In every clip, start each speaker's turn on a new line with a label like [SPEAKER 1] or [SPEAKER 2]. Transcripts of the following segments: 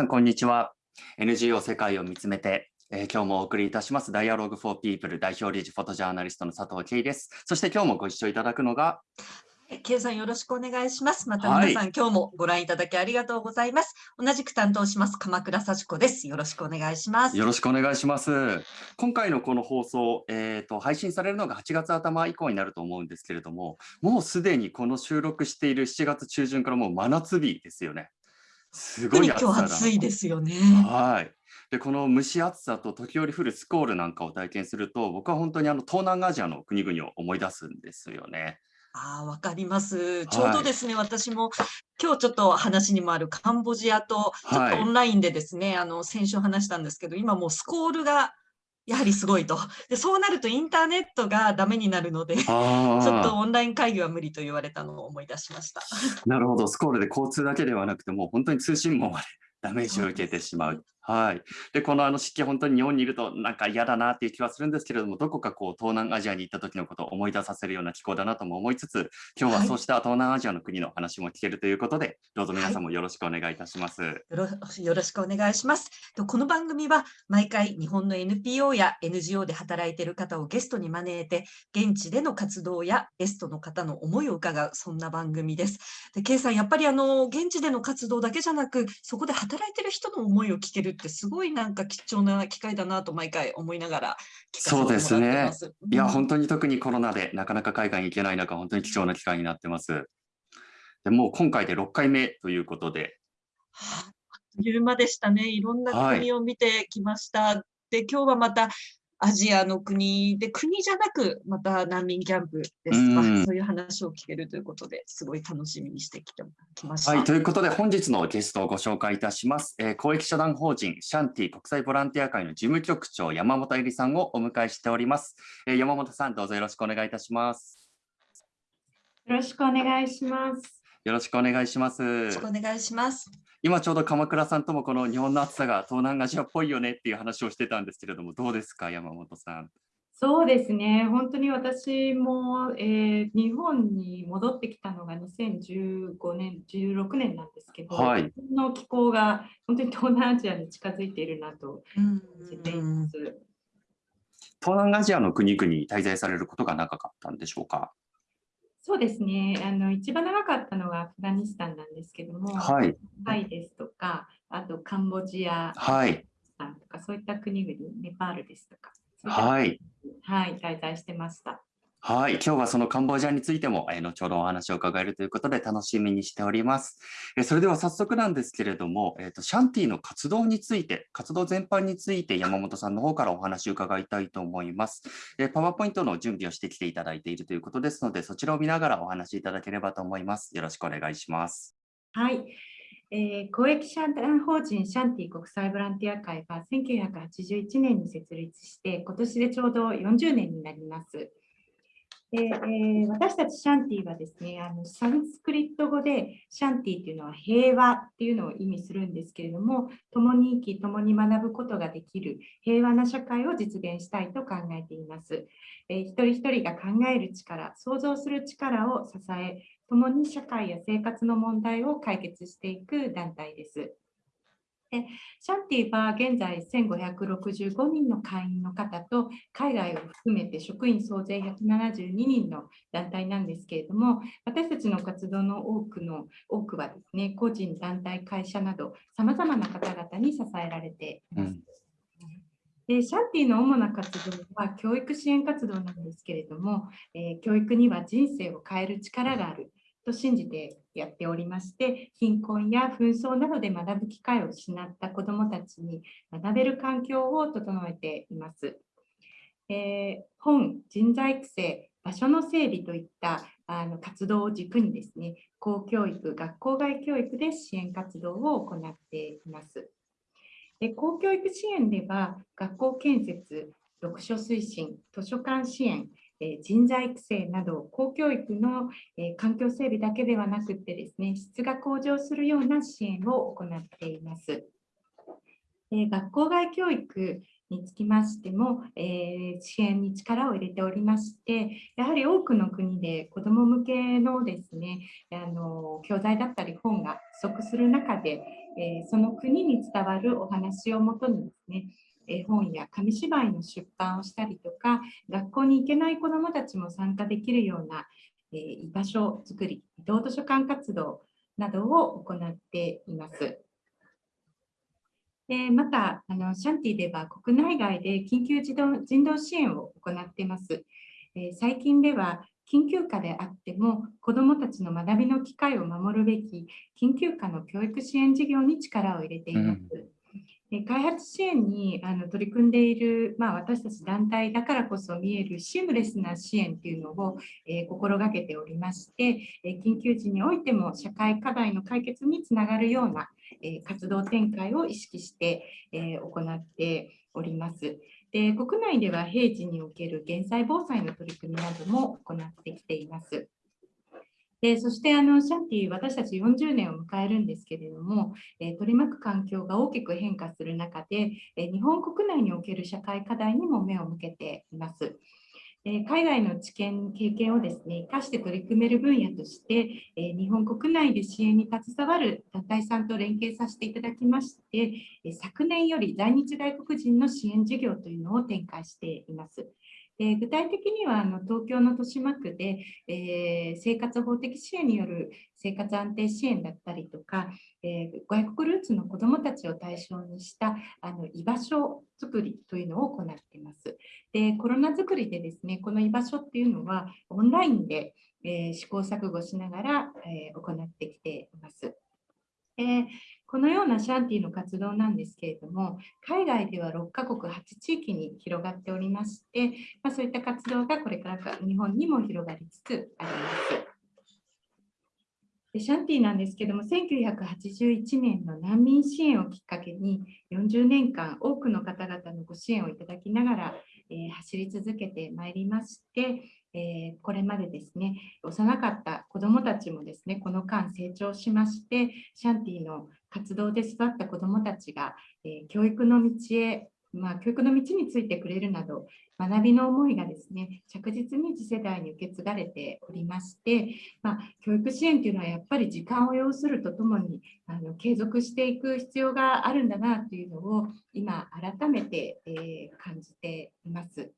[SPEAKER 1] さん、こんにちは。NGO 世界を見つめて、えー、今日もお送りいたします Dialogue for People 代表理事フォトジャーナリストの佐藤圭です。そして今日もご一緒いただくのが、
[SPEAKER 2] K さんよろしくお願いします。また皆さん、はい、今日もご覧いただきありがとうございます。同じく担当します鎌倉幸子です。よろしくお願いします。
[SPEAKER 1] よろしくお願いします。今回のこの放送、えっ、ー、と配信されるのが8月頭以降になると思うんですけれども、もうすでにこの収録している7月中旬からもう真夏日ですよね。
[SPEAKER 2] すごい暑さ今日暑いですよね。
[SPEAKER 1] はい。でこの蒸し暑さと時折降るスコールなんかを体験すると僕は本当にあの東南アジアの国々を思い出すんですよね。
[SPEAKER 2] ああ、わかります。ちょうどですね、私も今日ちょっと話にもあるカンボジアとちょっとオンラインでですね、あの先週話したんですけど、今もうスコールがやはりすごいと。で、そうなるとインターネットがダメになるので、ちょっとオンライン会議は無理と言われたのを思い出しました。
[SPEAKER 1] なるほど、スコールで交通だけではなくて、もう本当に通信網までダメージを受けてしまう。はい。で、このあの湿気、本当に日本にいるとなんか嫌だなっていう気はするんですけれども、どこかこう東南アジアに行った時のことを思い出させるような気候だなとも思いつつ、今日はそうした東南アジアの国の話も聞けるということで、はい、どうぞ皆さんもよろしくお願いいたします。はい、
[SPEAKER 2] よろしくお願いします。この番組は毎回日本の NPO や NGO で働いている方をゲストに招いて、現地での活動やゲストの方の思いを伺う、そんな番組です。で、K さん、やっぱりあの、現地での活動だけじゃなく、そこで働いてる人の思いを聞けるってすごいなんか貴重な機会だなと毎回思いながら
[SPEAKER 1] そうですね。いや、本当に特にコロナでなかなか海外に行けない中、本当に貴重な機会になってます。でもう今回で6回目ということで。
[SPEAKER 2] はあ、あっという間でしたね。いろんな国を見てきました。はい、で、今日はまたアジアの国で、国じゃなく、また難民キャンプですとか、そういう話を聞けるということで、すごい楽しみにしてきてきました。
[SPEAKER 1] はい、ということで、本日のゲストをご紹介いたします。えー、公益社団法人シャンティ国際ボランティア会の事務局長、山本恵里さんをお迎えしております。えー、山本さん、どうぞよろしくお願いいたします。
[SPEAKER 3] よろしくお願いします。
[SPEAKER 1] よろしくお願いします。よ
[SPEAKER 2] ろしくお願いします。
[SPEAKER 1] 今ちょうど鎌倉さんともこの日本の暑さが東南アジアっぽいよねっていう話をしてたんですけれども、どうですか、山本さん。
[SPEAKER 3] そうですね、本当に私も、えー、日本に戻ってきたのが2015年、16年なんですけど、はい、の気候が本当に東南アジアに近づいているなと感じています。
[SPEAKER 1] 東南アジアの国々に滞在されることが長かったんでしょうか？
[SPEAKER 3] そうですね。あの一番長かったのはアフガニスタンなんですけども、
[SPEAKER 1] はい、
[SPEAKER 3] タイですとか、あとカンボジア、
[SPEAKER 1] はい、
[SPEAKER 3] とかそういった国々、ネパールですとか、
[SPEAKER 1] はい、
[SPEAKER 3] はい、滞在してました。
[SPEAKER 1] はい、今日はそのカンボジアについても、えー、後ほどお話を伺えるということで楽しみにしております。えー、それでは早速なんですけれども、えーと、シャンティの活動について、活動全般について山本さんの方からお話を伺いたいと思います。えー、パワーポイントの準備をしてきていただいているということですので、そちらを見ながらお話しいただければと思います。よろしくお願いします。
[SPEAKER 3] はい。えー、公益社団法人シャンティ国際ボランティア会が1981年に設立して、今年でちょうど40年になります。でえー、私たちシャンティはですねあのサンスクリット語でシャンティっていうのは平和っていうのを意味するんですけれども共に生き共に学ぶことができる平和な社会を実現したいと考えています、えー、一人一人が考える力想像する力を支え共に社会や生活の問題を解決していく団体です。でシャンティは現在1565人の会員の方と海外を含めて職員総勢172人の団体なんですけれども私たちの活動の多くの多くはですね個人団体会社などさまざまな方々に支えられています。うんでシャンティの主な活動は教育支援活動なんですけれども、えー、教育には人生を変える力があると信じてやっておりまして貧困や紛争などで学ぶ機会を失った子どもたちに学べる環境を整えています。えー、本、人材育成、場所の整備といったあの活動を軸にですね、公教育、学校外教育で支援活動を行っています。で公教育支援では、学校建設、読書推進、図書館支援、人材育成など公教育の環境整備だけではなくてですね質が向上するような支援を行っています。学校外教育につきましても、えー支援に力を入れておりまして、やはり多くの国で子ども向けのですね、あの教材だったり本が不足する中で、えーその国に伝わるお話をもとにですね、絵本や紙芝居の出版をしたりとか、学校に行けない子どもたちも参加できるような、え居場所づくり、移動図書館活動などを行っています。でまたあの、シャンティでは国内外で緊急人道人道支援を行っています。え最近では緊急下であっても子どもたちの学びの機会を守るべき緊急下の教育支援事業に力を入れています。で開発支援にあの取り組んでいる、まあ、私たち団体だからこそ見えるシームレスな支援というのを、えー心がけておりまして、えー緊急時においても社会課題の解決につながるような、えー活動展開を意識して、え行っております。で国内では平時における減災防災の取り組みなども行ってきています。でそしてあのシャンティ私たち40年を迎えるんですけれも、えー取り巻く環境が大きく変化する中で、えー日本国内における社会課題にも目を向けています。え海外の知見、経験をですね、生かして取り組める分野として、え日本国内で支援に携わる団体さんと連携させていただきまして、え昨年より在日外国人の支援事業というのを展開しています。で具体的にはあの東京の豊島区で、えー生活法的支援による生活安定支援だったりとか、えー外国ルーツの子どもたちを対象にしたあの居場所づくりというのを行っています。でコロナづくりでですねこの居場所っていうのはオンラインで、えー試行錯誤しながら、え行ってきています。えこのようなシャンティの活動なんですけれども、海外では6カ国8地域に広がっておりまして、まあ、そういった活動がこれからか日本にも広がりつつあります。でシャンティなんですけども、1981年の難民支援をきっかけに、40年間多くの方々のご支援をいただきながら、えー走り続けてまいりまして、えーこれまでですね、幼かった子どもたちもですね、この間成長しまして、シャンティの活動で育った子どもたちが、えー教育の道へ、まあ、教育の道についてくれるなど、学びの思いがですね、着実に次世代に受け継がれておりまして、まあ、教育支援というのはやっぱり時間を要するとともにあの継続していく必要があるんだなというのを今改めて、えー感じています。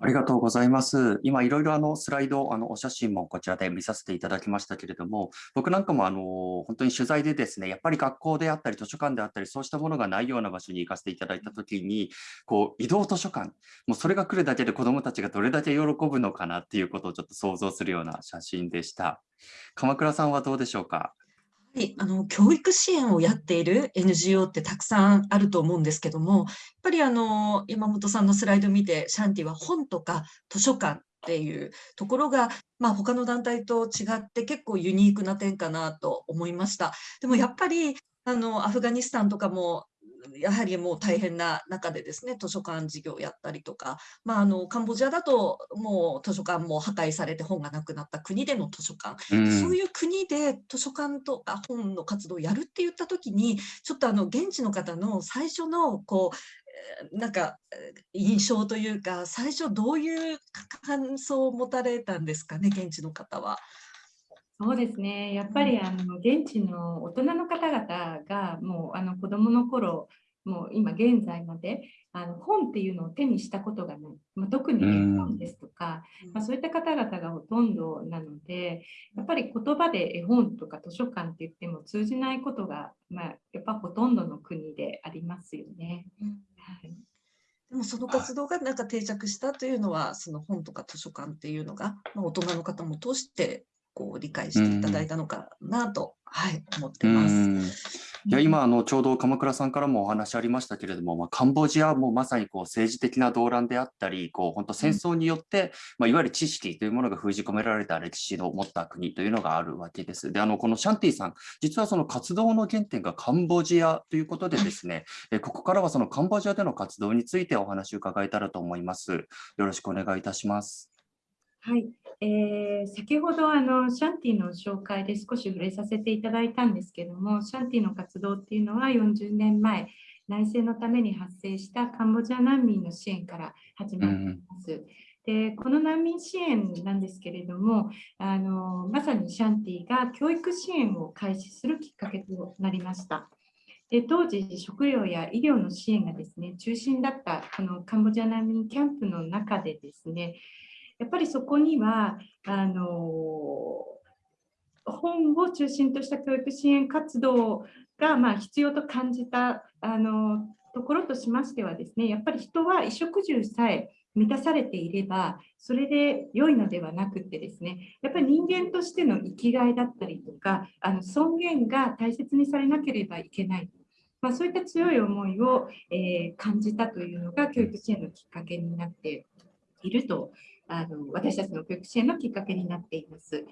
[SPEAKER 1] ありがとうございます。今いろいろあのスライド、あのお写真もこちらで見させていただきましたけれども、僕なんかもあの本当に取材でですね、やっぱり学校であったり図書館であったり、そうしたものがないような場所に行かせていただいたときに、こう移動図書館、もうそれが来るだけで子どもたちがどれだけ喜ぶのかなっていうことをちょっと想像するような写真でした。鎌倉さんはどうでしょうか？
[SPEAKER 2] はい、あの教育支援をやっている NGO ってたくさんあると思うんですけども、やっぱりあの山本さんのスライド見て、シャンティは本とか図書館っていうところが、まあ、他の団体と違って結構ユニークな点かなと思いました。でもやっぱりあのアフガニスタンとかもやはりもう大変な中でですね、図書館事業をやったりとか、まあ、あのカンボジアだともう図書館も破壊されて本がなくなった国での図書館
[SPEAKER 1] うん
[SPEAKER 2] そういう国で図書館とか本の活動をやるって言った時にちょっとあの現地の方の最初のこうえーなんかえー印象というか最初どういう感想を持たれたんですかね現地の方は。
[SPEAKER 3] そうですね、やっぱりあの現地の大人の方々がもうあの子どもの頃もう今現在まであの本っていうのを手にしたことがない、まあ、特に絵本ですとか、まあ、そういった方々がほとんどなのでやっぱり言葉で絵本とか図書館って言っても通じないことが、まあ、やっぱほとんどの国でありますよね。はい。
[SPEAKER 2] でもその活動がなんか定着したというのはその本とか図書館っていうのが、まあ、大人の方も通してこう理解していただいたのかなと、はい、思ってます。
[SPEAKER 1] うんいや今あのちょうど鎌倉さんからもお話ありましたけれども、まあ、カンボジアもまさにこう政治的な動乱であったりこう本当戦争によって、まあ、いわゆる知識というものが封じ込められた歴史を持った国というのがあるわけです。であのこのシャンティさん実はその活動の原点がカンボジアということでですね、えここからはそのカンボジアでの活動についてお話を伺えたらと思います。よろしくお願いいたします。
[SPEAKER 3] はい、えー先ほどあのシャンティの紹介で少し触れさせていただいたんですけども、シャンティの活動っていうのは40年前、内戦のために発生したカンボジア難民の支援から始まっています。でこの難民支援なんですけれどもあのまさにシャンティが教育支援を開始するきっかけとなりました。で当時食料や医療の支援がですね中心だったこのカンボジア難民キャンプの中でですねやっぱりそこにはあの本を中心とした教育支援活動がまあ必要と感じたあのところとしましてはですねやっぱり人は衣食住さえ満たされていればそれで良いのではなくてですねやっぱり人間としての生きがいだったりとかあの尊厳が大切にされなければいけない。まあ、そういった強い思いを、えー、感じたというのが教育支援のきっかけになっているとあの私たちの教育支援のきっかけになっています。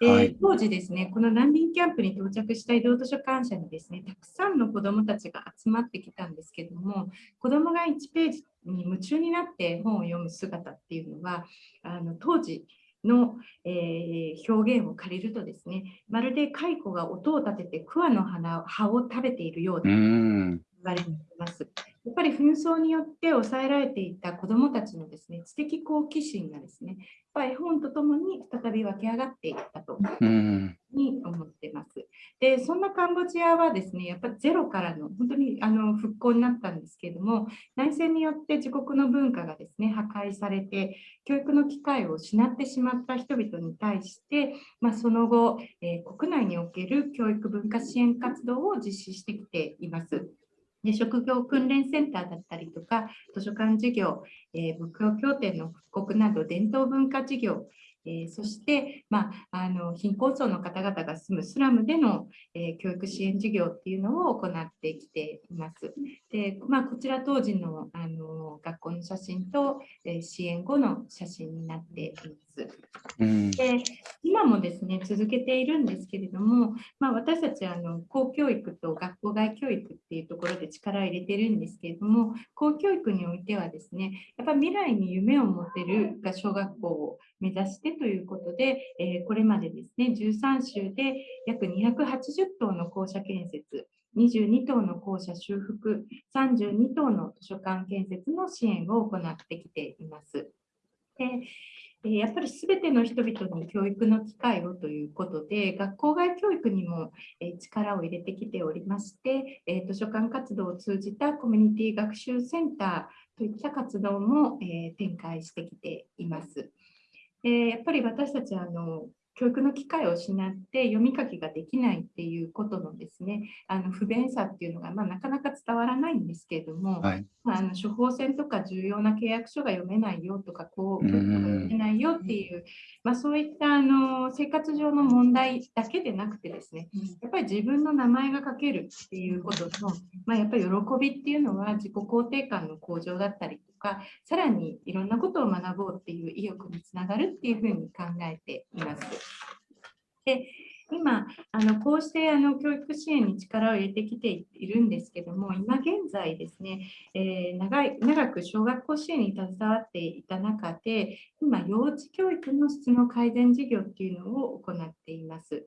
[SPEAKER 3] で、
[SPEAKER 1] はい。
[SPEAKER 3] 当時ですね、この難民キャンプに到着した移動図書館舎にですね、たくさんの子どもたちが集まってきたんですけども、子どもが1ページに夢中になって本を読む姿っていうのは、あの当時の、えー表現を借りるとですね、まるで蚕が音を立てて桑の花葉を食べているようだ
[SPEAKER 1] う
[SPEAKER 3] われています。やっぱり紛争によって抑えられていた子どもたちのですね知的好奇心がですね、やっぱり絵本とともに再び湧き上がっていったと
[SPEAKER 1] うん。
[SPEAKER 3] に思ってます。で、そんなカンボジアはですね、やっぱりゼロからの本当にあの復興になったんですけれども、内戦によって自国の文化がですね、破壊されて、教育の機会を失ってしまった人々に対して、まあ、その後、えー国内における教育文化支援活動を実施してきています。ね職業訓練センターだったりとか、図書館事業、えー仏教協定の復刻など伝統文化事業、えーそして、まあ、あの貧困層の方々が住むスラムでの、えー教育支援事業っていうのを行ってきています。でまあ、こちら当時のあの学校の写真と、えー支援後の写真になっています。
[SPEAKER 1] うん。
[SPEAKER 3] で今もですね続けているんですけれども、まあ、私たちあの公教育と学校外教育っていうところで力を入れてるんですけれども公教育においてはですねやっぱ未来に夢を持てるが小学校を目指してということで、えーこれまでですね13州で約280棟の校舎建設22棟の校舎修復32棟の図書館建設の支援を行ってきています。でえやっぱりすべての人々に教育の機会をということで、学校外教育にもえ力を入れてきておりまして、え図書館活動を通じたコミュニティ学習センターといった活動もえ展開してきています。えーやっぱり私たちあの教育の機会を失って読み書きができないっていうことのですねあの不便さっていうのが、まあ、なかなか伝わらないんですけれども、
[SPEAKER 1] はい。
[SPEAKER 3] まあ、あの処方箋とか重要な契約書が読めないよとか、こう、読めないよっていう、まあ、そういったあの生活上の問題だけでなくてですね、やっぱり自分の名前が書けるっていうことの、まあ、やっぱり喜びっていうのは自己肯定感の向上だったりとか、さらにいろんなことを学ぼうっていう意欲につながるっていうふうに考えています。で今あのこうしてあの教育支援に力を入れてきているんですけども今現在ですね、えー長い長く小学校支援に携わっていた中で今幼稚教育の質の改善事業っていうのを行っています。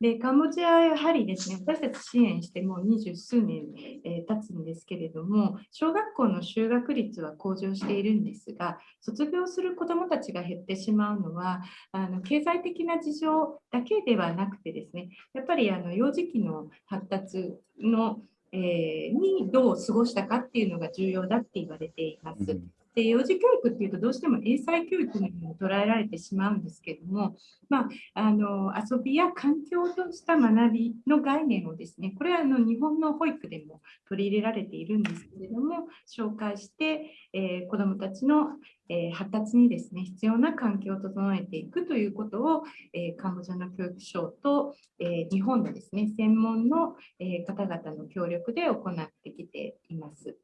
[SPEAKER 3] でカンボジアはやはりですね私たち支援してもう二十数年、えー経つんですけれども小学校の就学率は向上しているんですが卒業する子どもたちが減ってしまうのはあの経済的な事情だけではなくてですねやっぱりあの幼児期の発達の、えーにどう過ごしたかっていうのが重要だって言われています。
[SPEAKER 1] うん
[SPEAKER 3] で幼児教育っていうとどうしても英才教育のように捉えられてしまうんですけども、まあ、あの遊びや環境とした学びの概念をですねこれはあの日本の保育でも取り入れられているんですけれども紹介して、えー子どもたちの、えー発達にですね必要な環境を整えていくということを、えーカンボジアの教育省と、え日本のですね専門の、え方々の協力で行ってきています。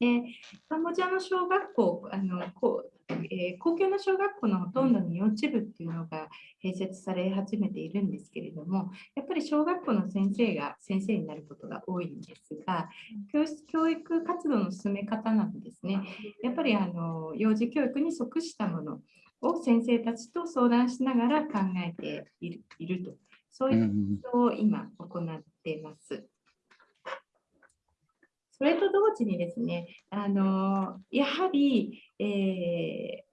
[SPEAKER 3] でカンボジアの小学校、あのこうえー公共の小学校のほとんどに幼稚部っていうのが併設され始めているんですけれども、やっぱり小学校の先生が先生になることが多いんですが、教室教育活動の進め方などですね、やっぱりあの幼児教育に即したものを先生たちと相談しながら考えていると、そう
[SPEAKER 1] う
[SPEAKER 3] いった
[SPEAKER 1] ん。
[SPEAKER 3] ことを今行っています。それと同時にですね、あのやはり、えー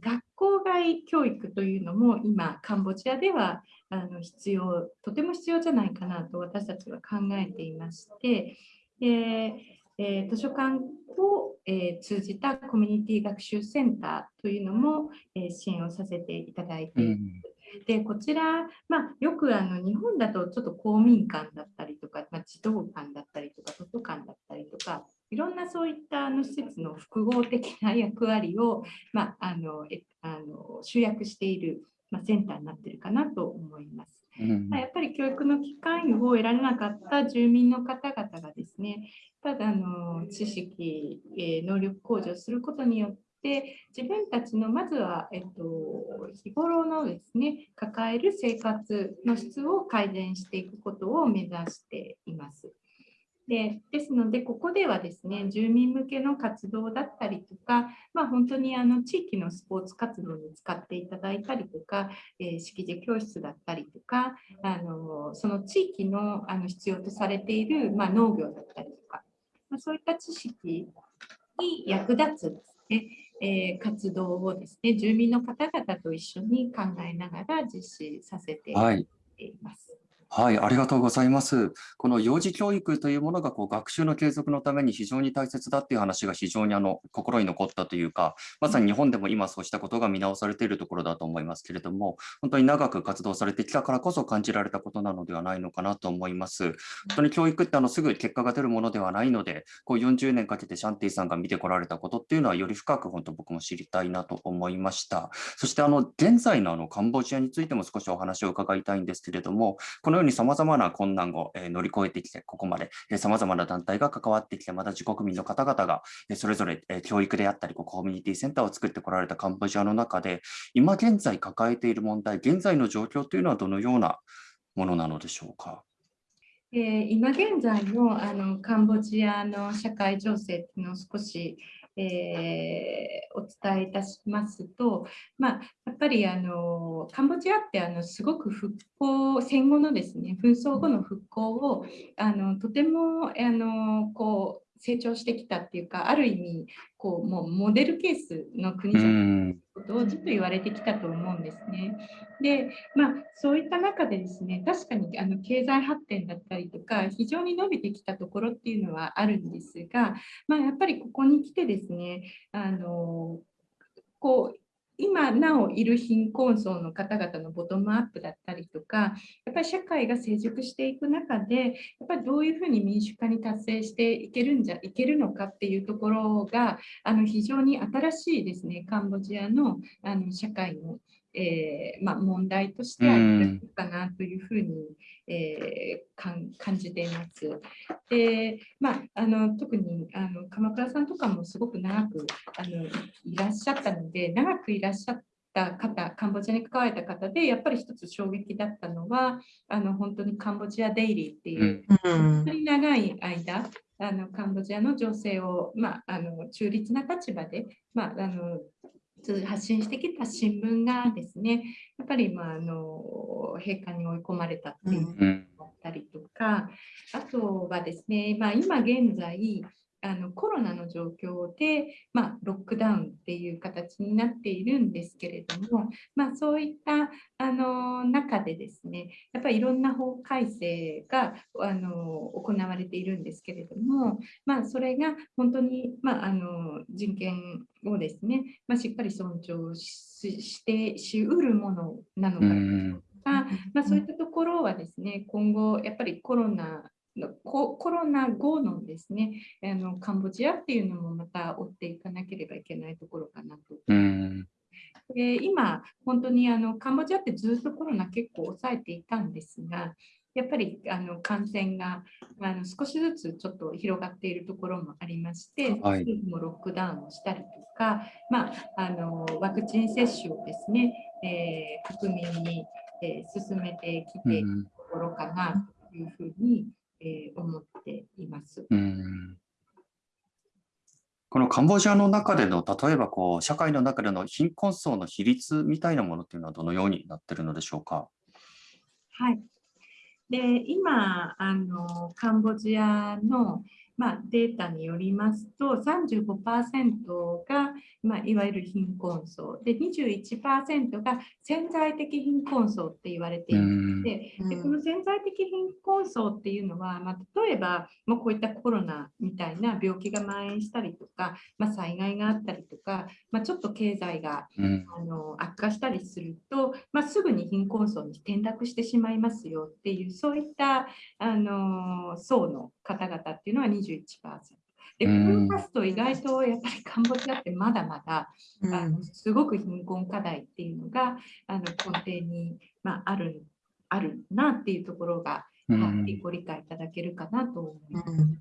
[SPEAKER 3] 学校外教育というのも今カンボジアではあの必要とても必要じゃないかなと私たちは考えていまして、えー、図書館を、えー、通じたコミュニティ学習センターというのも、えー、支援をさせていただいています。でこちら、まあ、よくあの日本だとちょっと公民館だったりとか、まあ、児童館だったりとか図書館だったりとかいろんなそういったあの施設の複合的な役割を、まあ、あのえあの集約している、まあ、センターになっているかなと思います。うん、やっぱり教育の機会を得られなかった住民の方々がですね、ただあの知識、え能力向上することによって自分たちのまずは、えっと、日頃のですね抱える生活の質を改善していくことを目指しています。でですので、ここではですね、住民向けの活動だったりとか、まあ、本当にあの地域のスポーツ活動に使っていただいたりとか、えー、識字教室だったりとか、あのその地域のあの必要とされている、まあ、農業だったりとか、まあ、そういった知識に役立つですね、え、活動をですね、住民の方々と一緒に考えながら実施させています。はい
[SPEAKER 1] はい、ありがとうございます。この幼児教育というものがこう学習の継続のために非常に大切だっていう話が非常にあの心に残ったというか、まさに日本でも今そうしたことが見直されているところだと思いますけれども、本当に長く活動されてきたからこそ感じられたことなのではないのかなと思います。本当に教育ってあのすぐ結果が出るものではないので、こう40年かけてシャンティさんが見てこられたことっていうのはより深く本当僕も知りたいなと思いました。そしてあの現在のあのカンボジアについても少しお話を伺いたいんですけれども、このように様々な困難を乗り越えてきて、ここまで様々な団体が関わってきて、また自国民の方々がそれぞれ教育であったり、コミュニティセンターを作ってこられたカンボジアの中で、今現在抱えている問題、現在の状況というのはどのようなものなのでしょうか？
[SPEAKER 3] えー、今現在のあのカンボジアの社会情勢っていうのを少しえー、お伝えいたしますと、まあ、やっぱりあのカンボジアってあのすごく復興戦後のですね紛争後の復興をあのとてもあのこう成長してきたっていうかある意味こうもうモデルケースの国じゃないことをずっと言われてきたと思うんですね。でまあそういった中でですね確かにあの経済発展だったりとか非常に伸びてきたところっていうのはあるんですが、まあ、やっぱりここに来てですねあのこう今なおいる貧困層の方々のボトムアップだったりとか、やっぱり社会が成熟していく中で、やっぱりどういうふうに民主化に達成していけるんじゃいけるのかっていうところが、あの非常に新しいですね、カンボジアのあの社会のえーまあ、問題としてあるかなというふうに、えー、感じています。でまあ、あの特にあの鎌倉さんとかもすごく長くあのいらっしゃったので長くいらっしゃった方カンボジアに関われた方でやっぱり一つ衝撃だったのはあの本当にカンボジアデイリーっていう、うん、本当に長い間あのカンボジアの情勢を、まあ、あの中立な立場で、まあ、あの発信してきた新聞がですねやっぱり、まあ、の閉館に追い込まれたっていうのがあったりとか、あとはですね、まあ、今現在あのコロナの状況で、まあ、ロックダウンっていう形になっているんですけれども、まあ、そういったあの中でですねやっぱりいろんな法改正があの行われているんですけれども、まあ、それが本当に、まあ、あの人権をですね、まあ、しっかり尊重してしうるものなのかとか、まあ、そういったところはですね今後やっぱりコロナコロナ後のですねあのカンボジアっていうのもまた追っていかなければいけないところかなと。うんで今、本当にあのカンボジアってずっとコロナ結構抑えていたんですが、やっぱりあの感染があの少しずつちょっと広がっているところもありまして、はい、もロックダウンをしたりとか、まあ、あのワクチン接種をですね、えー、国民に、えー、進めてきているところかなというふうに、えー、思っています。うん
[SPEAKER 1] このカンボジアの中での、例えばこう社会の中での貧困層の比率みたいなものっていうのはどのようになっているのでしょうか？
[SPEAKER 3] はい。で今あのカンボジアの、まあ、データによりますと35%が、まあ、いわゆる貧困層。で21%が潜在的貧困層って言われていましてでこの潜在的貧困層っていうのは、まあ、例えばもうこういったコロナみたいな病気が蔓延したりとか、まあ、災害があったりとか、まあ、ちょっと経済が、あの悪化したりすると、まあ、すぐに貧困層に転落してしまいますよっていうそういったあの層の方々っていうのは21%。で、これを足すと意外とやっぱりカンボジアってまだまだ、うん、あのすごく貧困課題っていうのがあの根底に、まあ、あるあるなっていうところが、うん、ご理解いただけるかなと思います。うん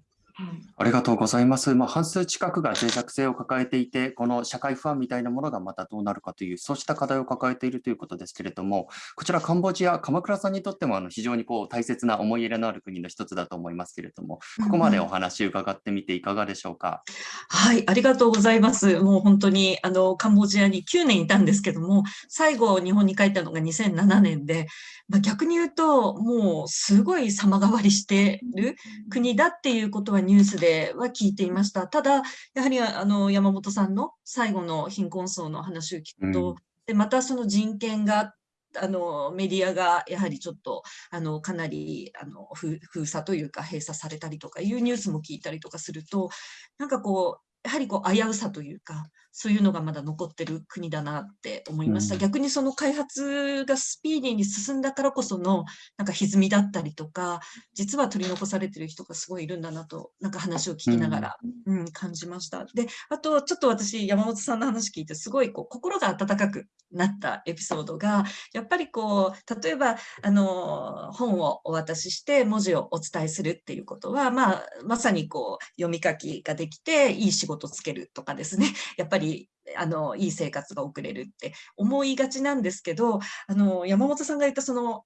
[SPEAKER 1] ありがとうございます。まあ、半数近くが脆弱性を抱えていて、この社会不安みたいなものがまたどうなるかという、そうした課題を抱えているということですけれども、こちらカンボジア、鎌倉さんにとってもあの非常にこう大切な思い入れのある国の一つだと思いますけれども、ここまでお話伺ってみていかがでしょうか？
[SPEAKER 2] はい、ありがとうございます。もう本当にあのカンボジアに9年いたんですけども、最後日本に帰ったのが2007年で、まあ、逆に言うと、もうすごい様変わりしてる国だっていうことはニュースでは聞いていました。ただ、やはりあの山本さんの最後の貧困層の話を聞くと、うん、でまたその人権があのメディアがやはりちょっとあのかなりあの封鎖というか閉鎖されたりとかいうニュースも聞いたりとかするとなんかこうやはりこう危うさというかそういうのがまだ残ってる国だなって思いました。うん、逆にその開発がスピーディーに進んだからこそのなんか歪みだったりとか、実は取り残されてる人がすごいいるんだなと、なんか話を聞きながら、うん、うん、感じました。で、あとちょっと私、山本さんの話聞いて、すごいこう心が温かくなったエピソードが、やっぱりこう、例えば、あの、本をお渡しして文字をお伝えするっていうことは、まあ、まさにこう、読み書きができて、いい仕事つけるとかですね、やっぱりりあのいい生活が送れるって思いがちなんですけどあの山本さんが言ったその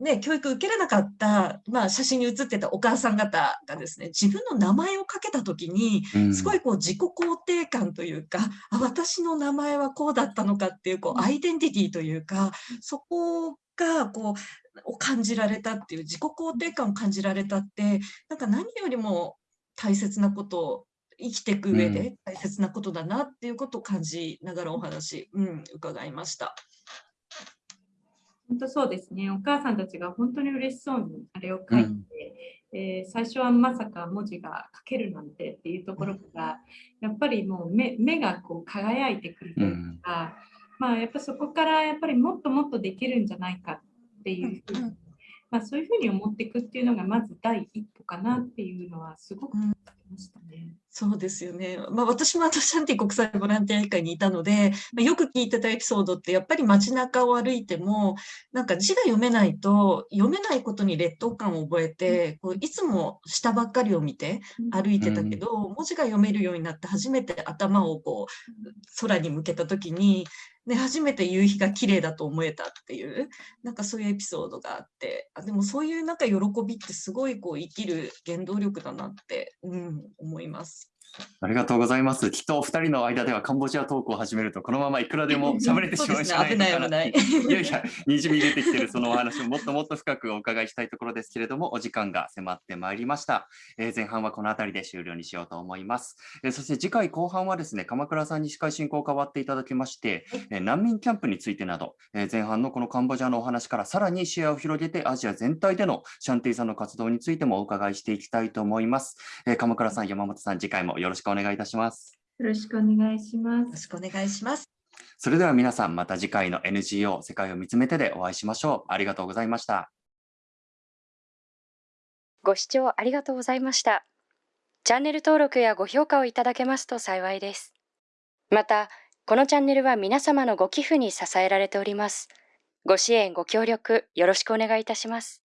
[SPEAKER 2] ね、教育受けれなかった、まあ、写真に写ってたお母さん方がですね自分の名前をかけた時にすごいこう自己肯定感というか、うん、あ私の名前はこうだったのかっていうこうアイデンティティというかそこがこうを感じられたっていう自己肯定感を感じられたってなんか何よりも大切なこと生きていく上で大切なことだなっていうことを感じながらお話、うん、伺いました。
[SPEAKER 3] 本当そうですね。お母さんたちが本当に嬉しそうにあれを書いて、うん、えー、最初はまさか文字が書けるなんてっていうところから、やっぱりもう目目がこう輝いてくるというか、うん、まあやっぱそこからやっぱりもっともっとできるんじゃないかっていうふうに、まあ、そういうふうに思っていくっていうのがまず第一歩かなっていうのはすごくましたね。
[SPEAKER 2] そうですよね。まあ、私もあのシャンティ国際ボランティア会にいたので、まあ、よく聞いてたエピソードってやっぱり街中を歩いてもなんか字が読めないと読めないことに劣等感を覚えてこういつも下ばっかりを見て歩いてたけど、うん、文字が読めるようになって初めて頭をこう空に向けた時にで初めて夕日が綺麗だと思えたっていうなんかそういうエピソードがあってあでもそういうなんか喜びってすごいこう生きる原動力だなって、うん、思います。
[SPEAKER 1] ありがとうございます。きっとお二人の間ではカンボジアトークを始めると、このままいくらでも 喋れてしまうんじゃないかな。いやいや、にじみ出てきてるそのお話をもっともっと深くお伺いしたいところですけれども、お時間が迫ってまいりました。えー、前半はこの辺りで終了にしようと思います。えー、そして次回後半はですね、鎌倉さんに司会進行変わっていただきまして、えー、難民キャンプについてなど、え前半のこのカンボジアのお話からさらに視野を広げて、アジア全体でのシャンティさんの活動についてもお伺いしていきたいと思います。え鎌倉さん、山本さん、次回もよろしくお願いいたします。
[SPEAKER 3] よろしくお願いします。よ
[SPEAKER 2] ろしくお願いします。
[SPEAKER 1] それでは皆さんまた次回の NGO 世界を見つめてでお会いしましょう。ありがとうございました。
[SPEAKER 4] ご視聴ありがとうございました。チャンネル登録やご評価をいただけますと幸いです。また、このチャンネルは皆様のご寄付に支えられております。ご支援、ご協力よろしくお願いいたします。